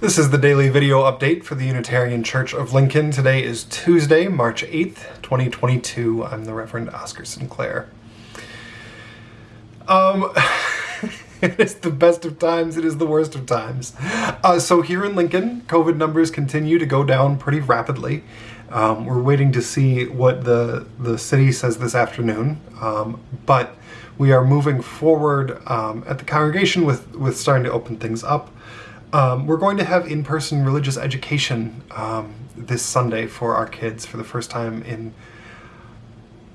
This is the daily video update for the Unitarian Church of Lincoln. Today is Tuesday, March 8th, 2022. I'm the Reverend Oscar Sinclair. Um, it is the best of times, it is the worst of times. Uh, so here in Lincoln, COVID numbers continue to go down pretty rapidly. Um, we're waiting to see what the, the city says this afternoon, um, but we are moving forward um, at the congregation with, with starting to open things up. Um, we're going to have in-person religious education um, this Sunday for our kids for the first time in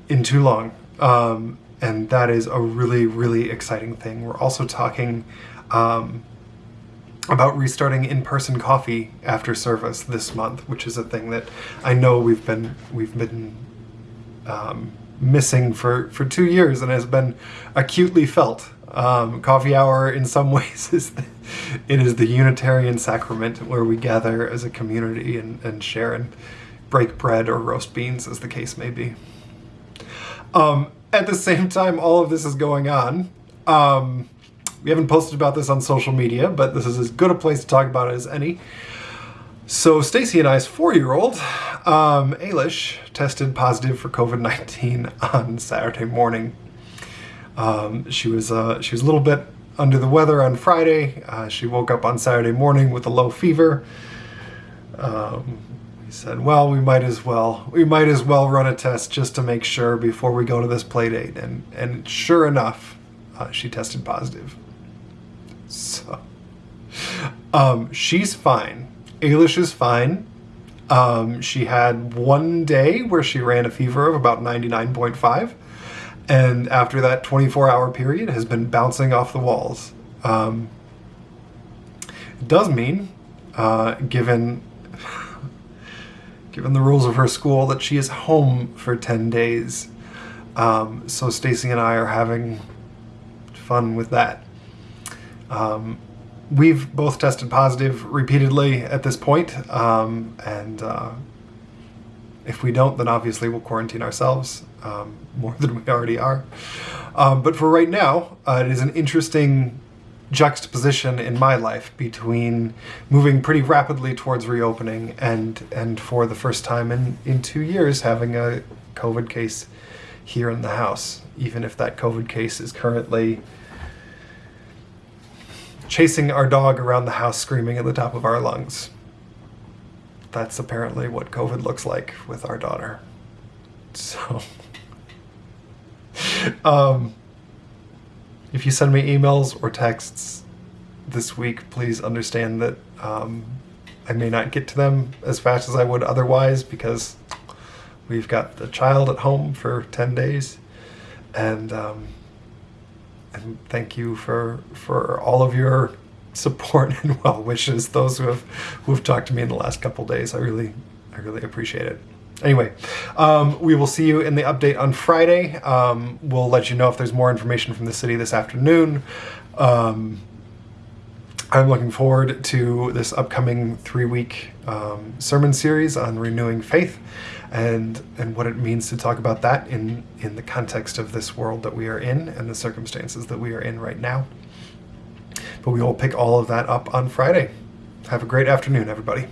in too long. Um, and that is a really, really exciting thing. We're also talking um, about restarting in-person coffee after service this month, which is a thing that I know we've been we've been um, missing for for two years and has been acutely felt. Um, coffee hour, in some ways, is the, it is the Unitarian sacrament where we gather as a community and, and share and break bread or roast beans, as the case may be. Um, at the same time, all of this is going on. Um, we haven't posted about this on social media, but this is as good a place to talk about it as any. So Stacy and I's four-year-old, um, Ailish, tested positive for COVID-19 on Saturday morning. Um, she was uh, she was a little bit under the weather on Friday. Uh, she woke up on Saturday morning with a low fever. Um, we said, well, we might as well we might as well run a test just to make sure before we go to this play date. And and sure enough, uh, she tested positive. So um, she's fine. Ailish is fine. Um, she had one day where she ran a fever of about 99.5 and after that 24 hour period has been bouncing off the walls. Um, it does mean, uh, given given the rules of her school, that she is home for 10 days. Um, so Stacy and I are having fun with that. Um, we've both tested positive repeatedly at this point, um, and uh, if we don't, then obviously we'll quarantine ourselves um, more than we already are. Um, but for right now, uh, it is an interesting juxtaposition in my life between moving pretty rapidly towards reopening and and for the first time in, in two years having a COVID case here in the house, even if that COVID case is currently chasing our dog around the house screaming at the top of our lungs that's apparently what COVID looks like with our daughter. So, um, if you send me emails or texts this week, please understand that um, I may not get to them as fast as I would otherwise because we've got the child at home for 10 days. And, um, and thank you for, for all of your support and well wishes. Those who have who have talked to me in the last couple days, I really I really appreciate it. Anyway, um, we will see you in the update on Friday. Um, we'll let you know if there's more information from the city this afternoon. Um, I'm looking forward to this upcoming three-week um, sermon series on renewing faith and and what it means to talk about that in in the context of this world that we are in and the circumstances that we are in right now. But we will pick all of that up on Friday. Have a great afternoon, everybody.